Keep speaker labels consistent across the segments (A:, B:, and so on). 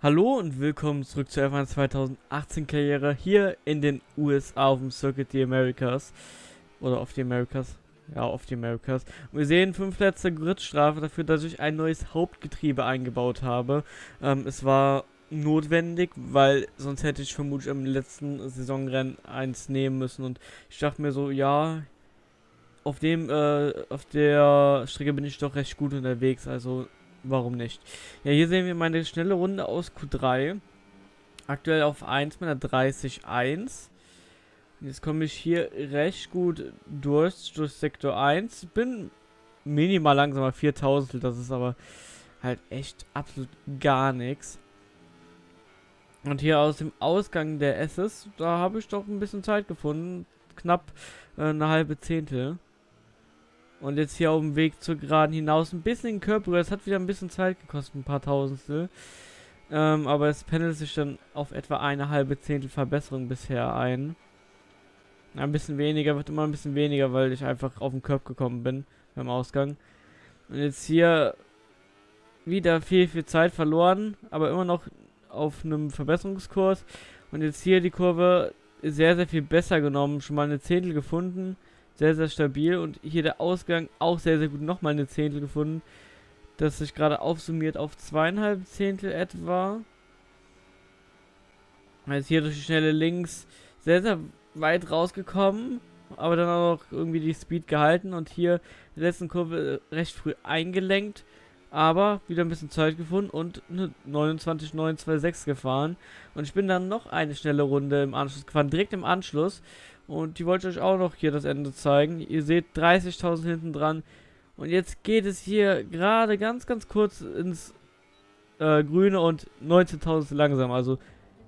A: Hallo und willkommen zurück zur F1 2018 Karriere hier in den USA auf dem Circuit the Americas. Oder auf die Americas. Ja, auf die Americas. Und wir sehen fünf letzte Gridstrafe dafür, dass ich ein neues Hauptgetriebe eingebaut habe. Ähm, es war notwendig, weil sonst hätte ich vermutlich im letzten Saisonrennen eins nehmen müssen. Und ich dachte mir so, ja, auf dem, äh, auf der Strecke bin ich doch recht gut unterwegs. Also warum nicht? Ja, hier sehen wir meine schnelle Runde aus Q3. Aktuell auf 1 mit einer 30-1. Jetzt komme ich hier recht gut durch, durch Sektor 1. Bin minimal langsamer, 4000, das ist aber halt echt absolut gar nichts. Und hier aus dem Ausgang der S's, da habe ich doch ein bisschen Zeit gefunden. Knapp äh, eine halbe Zehntel. Und jetzt hier auf dem Weg zur Geraden hinaus ein bisschen Körper. Das hat wieder ein bisschen Zeit gekostet, ein paar Tausendstel. Ähm, aber es pendelt sich dann auf etwa eine halbe Zehntel Verbesserung bisher ein. Ein bisschen weniger, wird immer ein bisschen weniger, weil ich einfach auf den Körper gekommen bin beim Ausgang. Und jetzt hier wieder viel, viel Zeit verloren, aber immer noch auf einem Verbesserungskurs. Und jetzt hier die Kurve sehr, sehr viel besser genommen. Schon mal eine Zehntel gefunden sehr, sehr stabil. Und hier der Ausgang auch sehr, sehr gut. Nochmal eine Zehntel gefunden. Das sich gerade aufsummiert auf zweieinhalb Zehntel etwa. Also hier durch die schnelle Links sehr, sehr weit rausgekommen. Aber dann auch noch irgendwie die Speed gehalten. Und hier in der letzten Kurve recht früh eingelenkt. Aber wieder ein bisschen Zeit gefunden und eine 29,926 gefahren. Und ich bin dann noch eine schnelle Runde im Anschluss gefahren, direkt im Anschluss. Und die wollte ich euch auch noch hier das Ende zeigen. Ihr seht 30.000 hinten dran. Und jetzt geht es hier gerade ganz, ganz kurz ins äh, Grüne und 19.000 langsam. Also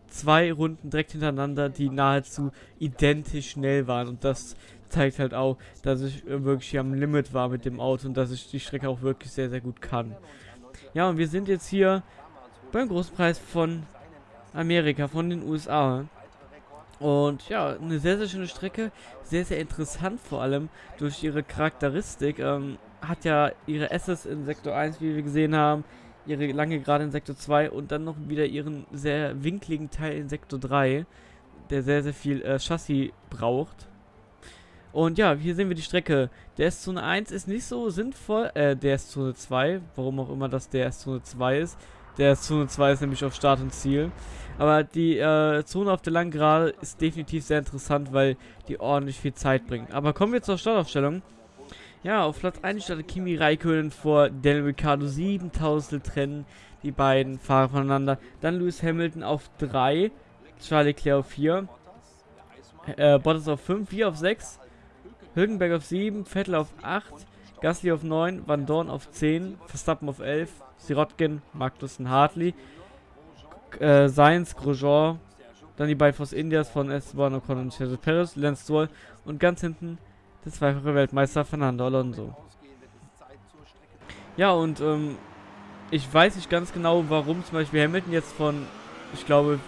A: zwei Runden direkt hintereinander, die nahezu identisch schnell waren. Und das zeigt halt auch, dass ich äh, wirklich hier am Limit war mit dem Auto und dass ich die Strecke auch wirklich sehr, sehr gut kann. Ja, und wir sind jetzt hier beim Großpreis von Amerika, von den USA. Und ja, eine sehr, sehr schöne Strecke. Sehr, sehr interessant vor allem durch ihre Charakteristik. Ähm, hat ja ihre S's in Sektor 1, wie wir gesehen haben. Ihre lange Gerade in Sektor 2 und dann noch wieder ihren sehr winkligen Teil in Sektor 3, der sehr, sehr viel äh, Chassis braucht. Und ja, hier sehen wir die Strecke. Der S-Zone 1 ist nicht so sinnvoll, äh, der S-Zone 2, warum auch immer das der S-Zone 2 ist. Der Zone 2 ist nämlich auf Start und Ziel. Aber die äh, Zone auf der langen Gerade ist definitiv sehr interessant, weil die ordentlich viel Zeit bringt. Aber kommen wir zur Startaufstellung. Ja, auf Platz 1 startet Kimi Räikkönen vor Daniel Ricciardo. 7000 trennen die beiden Fahrer voneinander. Dann Lewis Hamilton auf 3. Charlie Leclerc auf 4. Äh, Bottas auf 5. 4 auf 6. Hülkenberg auf 7. Vettel auf 8. Gasly auf 9. Van Dorn auf 10. Verstappen auf 11. Sirotkin, Magnussen, Hartley, äh, Sainz, Grosjean, dann die beiden Force Indias von Esteban Ocon und Sergio Perez, Lance Stroll und ganz hinten der zweifache Weltmeister Fernando Alonso. Ja, und ähm, ich weiß nicht ganz genau, warum zum Beispiel Hamilton jetzt von, ich glaube,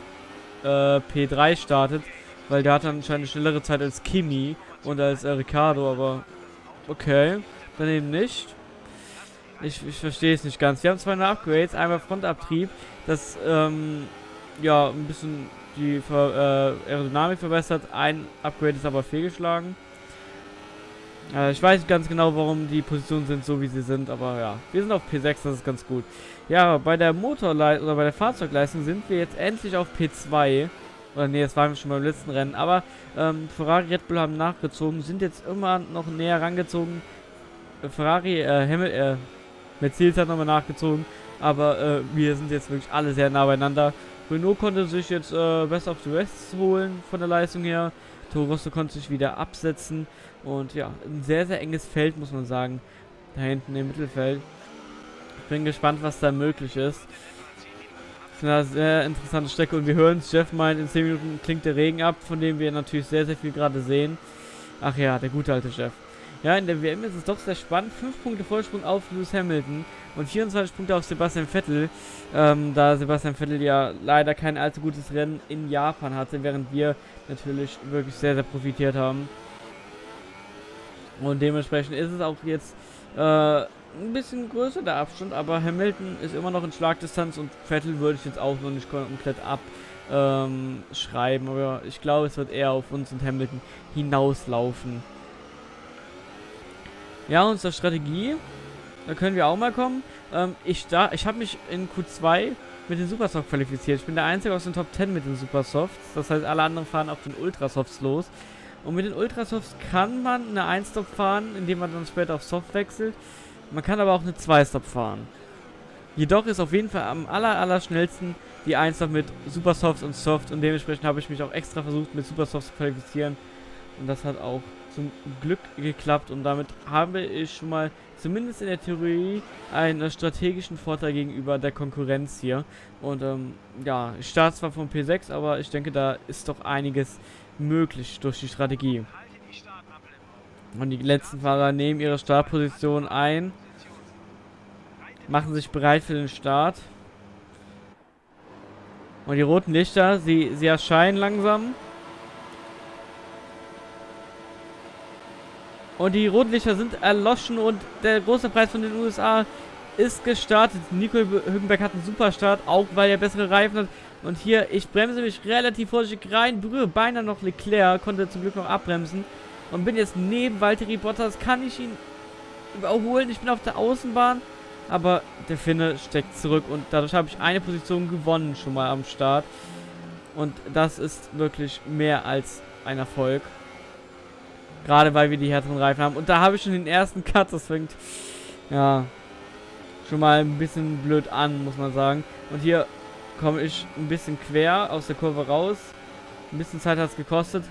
A: äh, P3 startet, weil der hat anscheinend eine schnellere Zeit als Kimi und als äh, Ricardo, aber okay, dann eben nicht. Ich, ich verstehe es nicht ganz. Wir haben zwei Upgrades. Einmal Frontabtrieb, das ähm, ja ein bisschen die Ver äh, Aerodynamik verbessert. Ein Upgrade ist aber fehlgeschlagen. Äh, ich weiß nicht ganz genau, warum die Positionen sind so, wie sie sind, aber ja. Wir sind auf P6, das ist ganz gut. Ja, bei der Motorleistung oder bei der Fahrzeugleistung sind wir jetzt endlich auf P2. Oder nee, das waren wir schon beim letzten Rennen. Aber ähm, Ferrari Red Bull haben nachgezogen, sind jetzt immer noch näher rangezogen. Ferrari, äh, Himmel, äh, Mercedes hat nochmal nachgezogen. Aber äh, wir sind jetzt wirklich alle sehr nah beieinander. Renault konnte sich jetzt äh, Best of the West holen von der Leistung her. Toro konnte sich wieder absetzen. Und ja, ein sehr, sehr enges Feld, muss man sagen. Da hinten im Mittelfeld. Ich bin gespannt, was da möglich ist. Das ist eine sehr interessante Strecke. Und wir hören es, Jeff meint, in 10 Minuten klingt der Regen ab, von dem wir natürlich sehr, sehr viel gerade sehen. Ach ja, der gute alte Jeff. Ja, in der WM ist es doch sehr spannend. 5 Punkte Vorsprung auf Lewis Hamilton und 24 Punkte auf Sebastian Vettel. Ähm, da Sebastian Vettel ja leider kein allzu gutes Rennen in Japan hatte, während wir natürlich wirklich sehr, sehr profitiert haben. Und dementsprechend ist es auch jetzt äh, ein bisschen größer der Abstand, aber Hamilton ist immer noch in Schlagdistanz und Vettel würde ich jetzt auch noch nicht komplett abschreiben, ähm, aber ich glaube, es wird eher auf uns und Hamilton hinauslaufen. Ja, unsere Strategie, da können wir auch mal kommen. Ähm, ich ich habe mich in Q2 mit den Supersoft qualifiziert. Ich bin der Einzige aus den Top 10 mit den Supersofts. Das heißt, alle anderen fahren auf den Ultrasofts los. Und mit den Ultrasofts kann man eine 1-Stop fahren, indem man dann später auf Soft wechselt. Man kann aber auch eine 2-Stop fahren. Jedoch ist auf jeden Fall am aller, aller schnellsten die 1-Stop mit Supersofts und Soft. Und dementsprechend habe ich mich auch extra versucht, mit Supersofts zu qualifizieren. Und das hat auch zum Glück geklappt. Und damit habe ich schon mal zumindest in der Theorie einen strategischen Vorteil gegenüber der Konkurrenz hier. Und ähm, ja, ich starte zwar vom P6, aber ich denke, da ist doch einiges möglich durch die Strategie. Und die letzten Fahrer nehmen ihre Startposition ein, machen sich bereit für den Start. Und die roten Lichter, sie, sie erscheinen langsam. Und die roten Lichter sind erloschen und der große Preis von den USA ist gestartet. Nico Hülkenberg hat einen super Start, auch weil er bessere Reifen hat. Und hier, ich bremse mich relativ vorsichtig rein, berühre beinahe noch Leclerc, konnte zum Glück noch abbremsen. Und bin jetzt neben Valtteri Bottas, kann ich ihn überholen. Ich bin auf der Außenbahn, aber der Finne steckt zurück und dadurch habe ich eine Position gewonnen schon mal am Start. Und das ist wirklich mehr als ein Erfolg. Gerade weil wir die härteren Reifen haben. Und da habe ich schon den ersten Cut. Das fängt, ja, schon mal ein bisschen blöd an, muss man sagen. Und hier komme ich ein bisschen quer aus der Kurve raus. Ein bisschen Zeit hat es gekostet.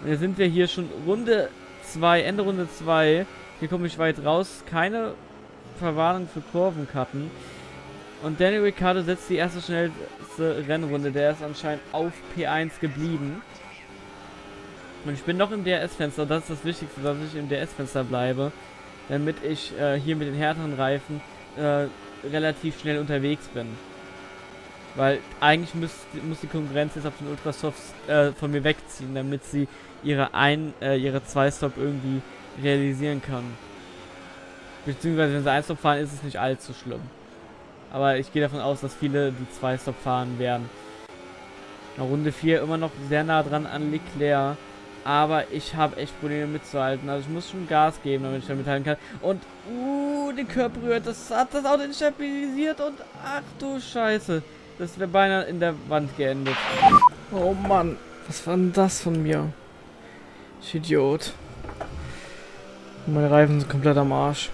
A: Und jetzt sind wir hier schon Runde 2, Ende Runde 2. Hier komme ich weit raus. Keine Verwarnung für Kurvenkarten. Und Daniel Ricciardo setzt die erste schnellste Rennrunde. Der ist anscheinend auf P1 geblieben. Und ich bin noch im DRS-Fenster. Das ist das Wichtigste, dass ich im DRS-Fenster bleibe. Damit ich äh, hier mit den härteren Reifen äh, relativ schnell unterwegs bin. Weil eigentlich muss, muss die Konkurrenz jetzt auf den Ultrasofts äh, von mir wegziehen, damit sie ihre ein, äh, ihre zwei Stop irgendwie realisieren kann. Beziehungsweise wenn sie ein Stop fahren, ist es nicht allzu schlimm. Aber ich gehe davon aus, dass viele die zwei Stop fahren werden. Runde 4 immer noch sehr nah dran an Leclerc. Aber ich habe echt Probleme mitzuhalten. Also ich muss schon Gas geben, damit ich da mithalten kann. Und, uh, den Körper berührt. Das hat das Auto instabilisiert. Und, ach du Scheiße. Das wäre beinahe in der Wand geendet. Oh Mann, was war denn das von mir? Ich Idiot. Meine Reifen sind komplett am Arsch.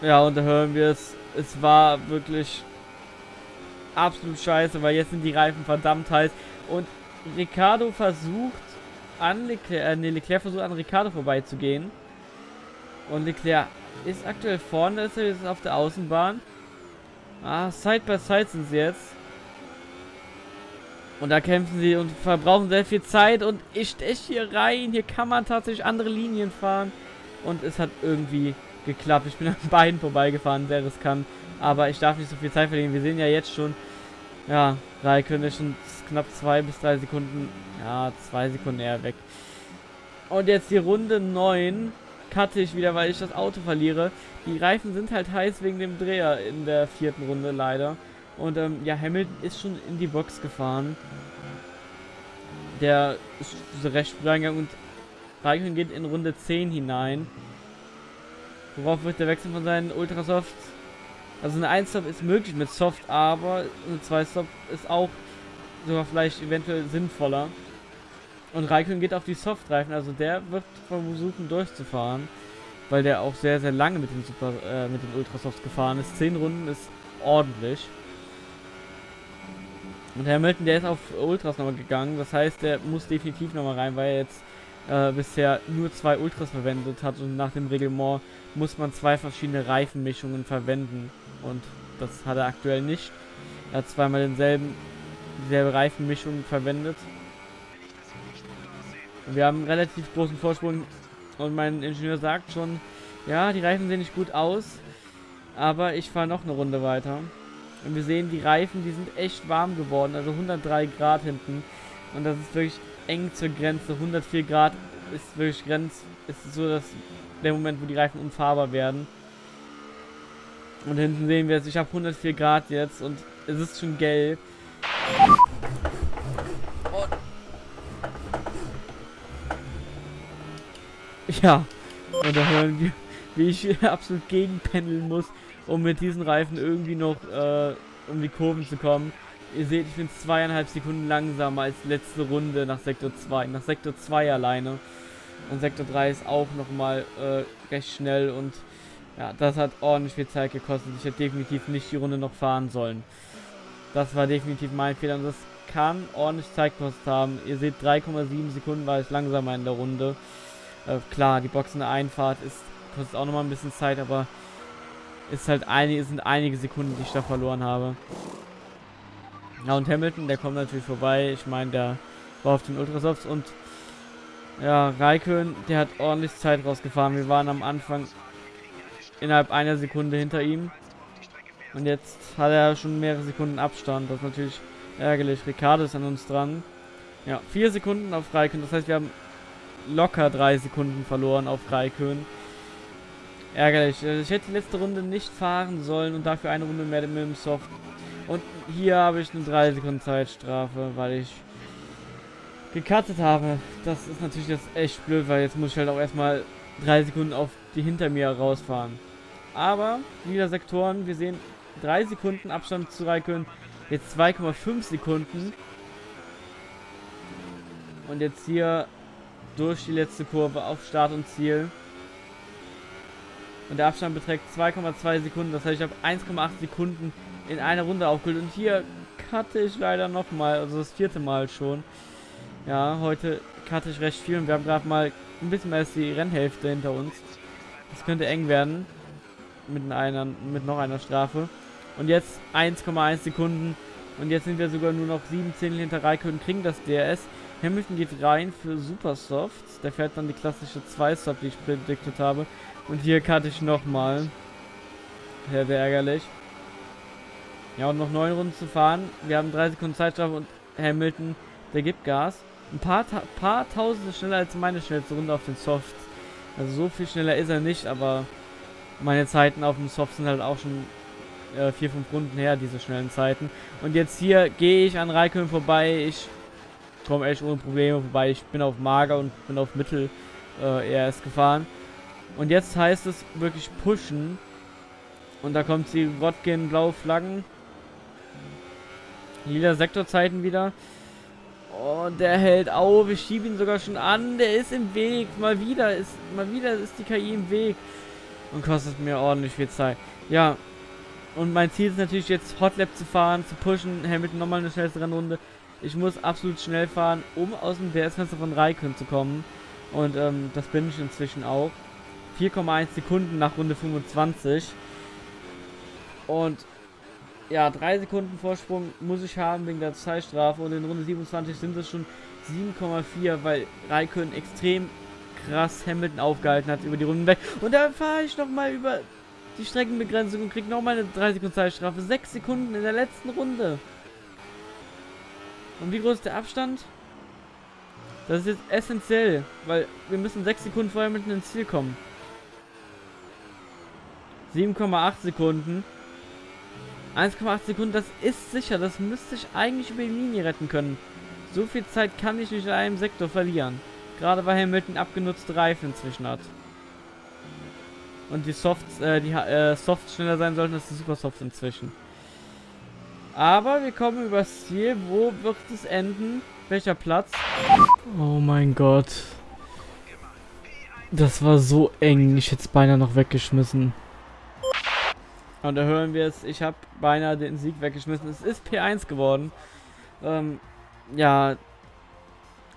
A: Ja, und da hören wir es. Es war wirklich absolut scheiße, weil jetzt sind die Reifen verdammt heiß. Und Ricardo versucht an Leclerc, äh, nee, Leclerc versucht an Ricardo vorbeizugehen. Und Leclerc ist aktuell vorne, ist er jetzt auf der Außenbahn. Ah, Side by Side sind sie jetzt. Und da kämpfen sie und verbrauchen sehr viel Zeit und ich steche hier rein. Hier kann man tatsächlich andere Linien fahren. Und es hat irgendwie geklappt. Ich bin an beiden vorbeigefahren, sehr riskant. Aber ich darf nicht so viel Zeit verlieren. Wir sehen ja jetzt schon, ja, Raikön ist schon knapp zwei bis drei Sekunden, ja, zwei Sekunden eher weg. Und jetzt die Runde 9 cutte ich wieder, weil ich das Auto verliere. Die Reifen sind halt heiß wegen dem Dreher in der vierten Runde leider. Und ähm, ja, Hamilton ist schon in die Box gefahren. Der ist recht früh eingegangen und Raikkonen geht in Runde 10 hinein. Worauf wird der Wechsel von seinen Ultrasoft? Also eine 1-Stop ist möglich mit Soft, aber eine 2-Stop ist auch sogar vielleicht eventuell sinnvoller. Und Raikkonen geht auf die Soft-Reifen, also der wird versuchen durchzufahren, weil der auch sehr, sehr lange mit den, Super, äh, mit den Ultrasofts gefahren ist. 10 Runden ist ordentlich. Und Hamilton, der ist auf Ultras nochmal gegangen. Das heißt, der muss definitiv nochmal rein, weil er jetzt äh, bisher nur zwei Ultras verwendet hat. Und nach dem Reglement muss man zwei verschiedene Reifenmischungen verwenden. Und das hat er aktuell nicht. Er hat zweimal denselben, dieselbe Reifenmischung verwendet. Und wir haben einen relativ großen Vorsprung. Und mein Ingenieur sagt schon, ja, die Reifen sehen nicht gut aus. Aber ich fahre noch eine Runde weiter. Und wir sehen, die Reifen, die sind echt warm geworden. Also 103 Grad hinten. Und das ist wirklich eng zur Grenze. 104 Grad ist wirklich Grenz. Ist so dass der Moment, wo die Reifen unfahrbar werden. Und hinten sehen wir es, ich habe 104 Grad jetzt und es ist schon gelb. Ja, und da hören wir, wie ich absolut gegenpendeln muss, um mit diesen Reifen irgendwie noch äh, um die Kurven zu kommen. Ihr seht, ich bin zweieinhalb Sekunden langsamer als letzte Runde nach Sektor 2. Nach Sektor 2 alleine. Und Sektor 3 ist auch nochmal äh, recht schnell und ja, das hat ordentlich viel Zeit gekostet. Ich hätte definitiv nicht die Runde noch fahren sollen. Das war definitiv mein Fehler und das kann ordentlich Zeit gekostet haben. Ihr seht, 3,7 Sekunden war ich langsamer in der Runde. Äh, klar, die Boxen der Einfahrt ist, kostet auch nochmal ein bisschen Zeit, aber ist halt einige, sind einige Sekunden, die ich da verloren habe. Ja, und Hamilton, der kommt natürlich vorbei. Ich meine, der war auf den Ultrasofts und ja, Raikön, der hat ordentlich Zeit rausgefahren. Wir waren am Anfang innerhalb einer Sekunde hinter ihm. Und jetzt hat er schon mehrere Sekunden Abstand. Das ist natürlich ärgerlich. Ricardo ist an uns dran. Ja, vier Sekunden auf Raikön. Das heißt, wir haben locker drei Sekunden verloren auf Raikön. Ärgerlich. Also ich hätte die letzte Runde nicht fahren sollen und dafür eine Runde mehr mit dem Soft und hier habe ich eine 3 Sekunden Zeitstrafe, weil ich gecuttet habe. Das ist natürlich jetzt echt blöd, weil jetzt muss ich halt auch erstmal 3 Sekunden auf die hinter mir rausfahren. Aber wieder Sektoren, wir sehen 3 Sekunden Abstand zu Raikön, jetzt 2,5 Sekunden. Und jetzt hier durch die letzte Kurve auf Start und Ziel. Und der Abstand beträgt 2,2 Sekunden, das heißt ich habe 1,8 Sekunden in einer Runde aufgeholt. Und hier cutte ich leider nochmal, also das vierte Mal schon. Ja, heute cutte ich recht viel und wir haben gerade mal ein bisschen mehr als die Rennhälfte hinter uns. Das könnte eng werden. Mit einer, mit noch einer Strafe. Und jetzt 1,1 Sekunden. Und jetzt sind wir sogar nur noch 7 Zehntel hinter Raikön kriegen das DRS. Hamilton geht rein für Supersofts. Der fährt dann die klassische 2-Stop, die ich prediktet habe. Und hier cutte ich nochmal. Sehr, sehr ärgerlich. Ja, und noch neun Runden zu fahren. Wir haben drei Sekunden Zeitstrafe und Hamilton, der gibt Gas. Ein paar, Ta paar Tausende schneller als meine schnellste Runde auf den Softs. Also so viel schneller ist er nicht, aber meine Zeiten auf dem Soft sind halt auch schon äh, vier, fünf Runden her, diese schnellen Zeiten. Und jetzt hier gehe ich an Raikön vorbei. Ich komme echt ohne Probleme vorbei. Ich bin auf Mager und bin auf Mittel äh, ERS gefahren. Und jetzt heißt es wirklich pushen. Und da kommt die Rotgen blaue Flaggen. Lila Sektorzeiten wieder. Und der hält auf. Ich schiebe ihn sogar schon an. Der ist im Weg. Mal wieder ist, mal wieder ist die KI im Weg. Und kostet mir ordentlich viel Zeit. Ja. Und mein Ziel ist natürlich jetzt Hotlap zu fahren, zu pushen. Hamilton nochmal eine schnellste Rennrunde. Ich muss absolut schnell fahren, um aus dem DS-Fenster von Raikön zu kommen. Und ähm, das bin ich inzwischen auch. 4,1 Sekunden nach Runde 25. Und ja, drei Sekunden Vorsprung muss ich haben wegen der Zeitstrafe und in Runde 27 sind es schon 7,4, weil Raikön extrem krass Hamilton aufgehalten hat über die Runden weg. Und da fahre ich nochmal über die Streckenbegrenzung und kriege nochmal eine 3 Sekunden Zeitstrafe. 6 Sekunden in der letzten Runde. Und wie groß ist der Abstand? Das ist jetzt essentiell, weil wir müssen 6 Sekunden vorher mitten ins Ziel kommen. 7,8 Sekunden. 1,8 Sekunden, das ist sicher. Das müsste ich eigentlich über die Linie retten können. So viel Zeit kann ich nicht in einem Sektor verlieren. Gerade weil Hamilton abgenutzte Reifen inzwischen hat. Und die Softs, äh, die äh, Softs schneller sein sollten als die Super Softs inzwischen. Aber wir kommen übers Ziel. Wo wird es enden? Welcher Platz? Oh mein Gott. Das war so eng. Ich hätte es beinahe noch weggeschmissen. Und da hören wir es, ich habe beinahe den Sieg weggeschmissen. Es ist P1 geworden. Ähm, ja,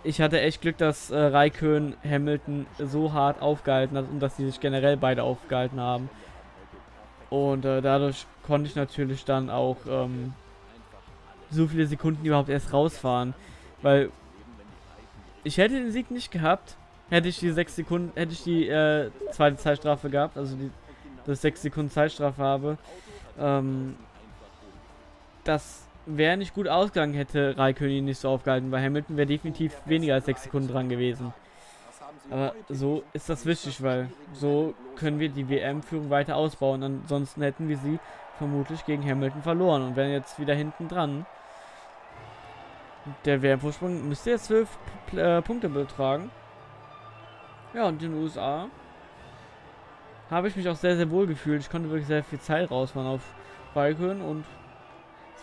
A: ich hatte echt Glück, dass äh, Raikön Hamilton so hart aufgehalten hat und dass sie sich generell beide aufgehalten haben. Und äh, dadurch konnte ich natürlich dann auch ähm, so viele Sekunden überhaupt erst rausfahren. Weil ich hätte den Sieg nicht gehabt, hätte ich die sechs Sekunden, hätte ich die äh, zweite Zeitstrafe gehabt, also die dass ich 6 Sekunden Zeitstrafe habe. Ähm, das wäre nicht gut ausgegangen, hätte Raikön nicht so aufgehalten, weil Hamilton wäre definitiv weniger als 6 Sekunden dran gewesen. Aber so ist das wichtig, weil so können wir die WM-Führung weiter ausbauen. Ansonsten hätten wir sie vermutlich gegen Hamilton verloren und wären jetzt wieder hinten dran. Der WM-Vorsprung müsste jetzt 12 äh, Punkte betragen. Ja, und in den USA habe ich mich auch sehr, sehr wohl gefühlt. Ich konnte wirklich sehr viel Zeit rausfahren auf Balkon und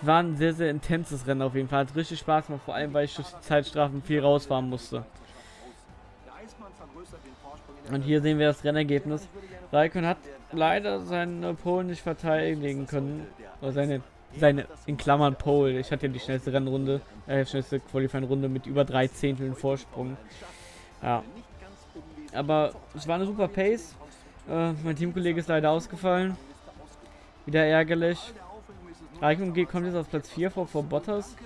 A: es war ein sehr, sehr intenses Rennen auf jeden Fall. Hat richtig Spaß gemacht, vor allem weil ich durch die Zeitstrafen viel rausfahren musste. Und hier sehen wir das Rennergebnis. Raikön hat leider seine Pole nicht verteidigen können. Oder seine, seine in Klammern Pole. Ich hatte ja die schnellste Rennrunde, äh, schnellste Qualifying-Runde mit über drei Zehnteln Vorsprung. Ja. Aber es war eine super Pace. Äh, mein Teamkollege ist leider ausgefallen. Wieder ärgerlich. Raikön kommt jetzt auf Platz 4 vor, vor Bottas.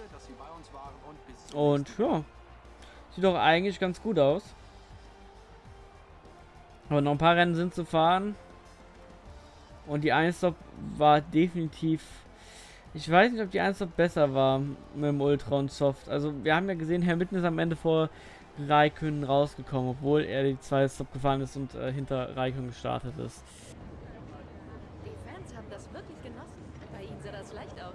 A: Und ja, sieht doch eigentlich ganz gut aus. Aber noch ein paar Rennen sind zu fahren. Und die 1-Stop war definitiv... Ich weiß nicht, ob die 1-Stop besser war mit dem Ultra und Soft. Also wir haben ja gesehen, Herr Mitten ist am Ende vor Raikön rausgekommen, obwohl er die 2-Stop gefahren ist und äh, hinter Raikön gestartet ist.
B: Die Fans haben das wirklich genossen. Bei ihnen sah das leicht aus.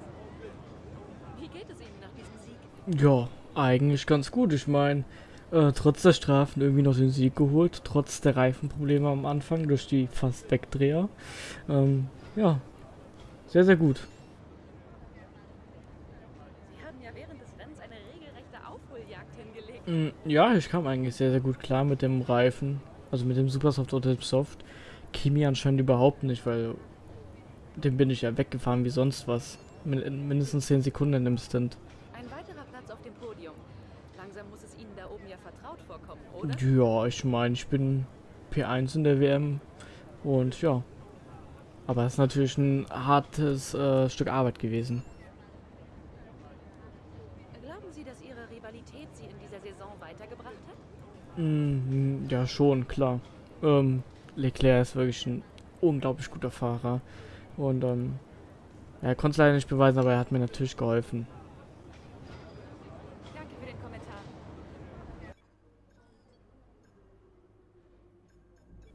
B: Wie geht es Ihnen nach diesem Sieg?
A: Ja, eigentlich ganz gut. Ich meine, äh, trotz der Strafen irgendwie noch den Sieg geholt, trotz der Reifenprobleme am Anfang durch die fast Wegdreher. Ähm, ja, sehr, sehr gut.
B: Sie haben ja während des Rennens eine regelrechte Aufholjagd hingelegt.
A: Mm, Ja, ich kam eigentlich sehr, sehr gut klar mit dem Reifen, also mit dem Supersoft oder dem Soft. Kimi anscheinend überhaupt nicht, weil den bin ich ja weggefahren wie sonst was. Min mindestens 10 Sekunden in dem Stint.
B: Ein weiterer Platz auf dem Podium. Langsam muss es Ihnen da oben ja vertraut vorkommen, oder?
A: Ja, ich meine, ich bin P1 in der WM und ja. Aber es ist natürlich ein hartes äh, Stück Arbeit gewesen.
B: Sie, dass Ihre Rivalität Sie in dieser Saison weitergebracht hat?
A: Mm, ja, schon, klar. Ähm, Leclerc ist wirklich ein unglaublich guter Fahrer. Und ähm, er konnte es leider nicht beweisen, aber er hat mir natürlich geholfen.
B: Danke für den Kommentar.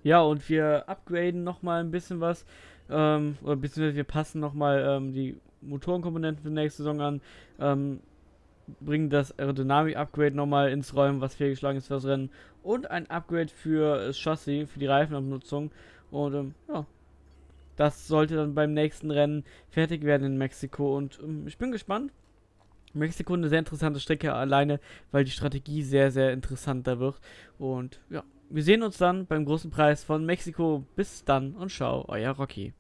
A: Ja, und wir upgraden nochmal ein bisschen was. Ähm, oder beziehungsweise wir passen nochmal ähm, die Motorenkomponenten für die nächste Saison an. Ähm, bringen das Aerodynamik-Upgrade nochmal ins Rollen, was fehlgeschlagen ist für das Rennen. Und ein Upgrade für das Chassis, für die Reifenabnutzung. Und ähm, ja, das sollte dann beim nächsten Rennen fertig werden in Mexiko. Und ähm, ich bin gespannt. Mexiko eine sehr interessante Strecke alleine, weil die Strategie sehr, sehr interessant da wird. Und ja, wir sehen uns dann beim großen Preis von Mexiko. Bis dann und ciao, euer Rocky.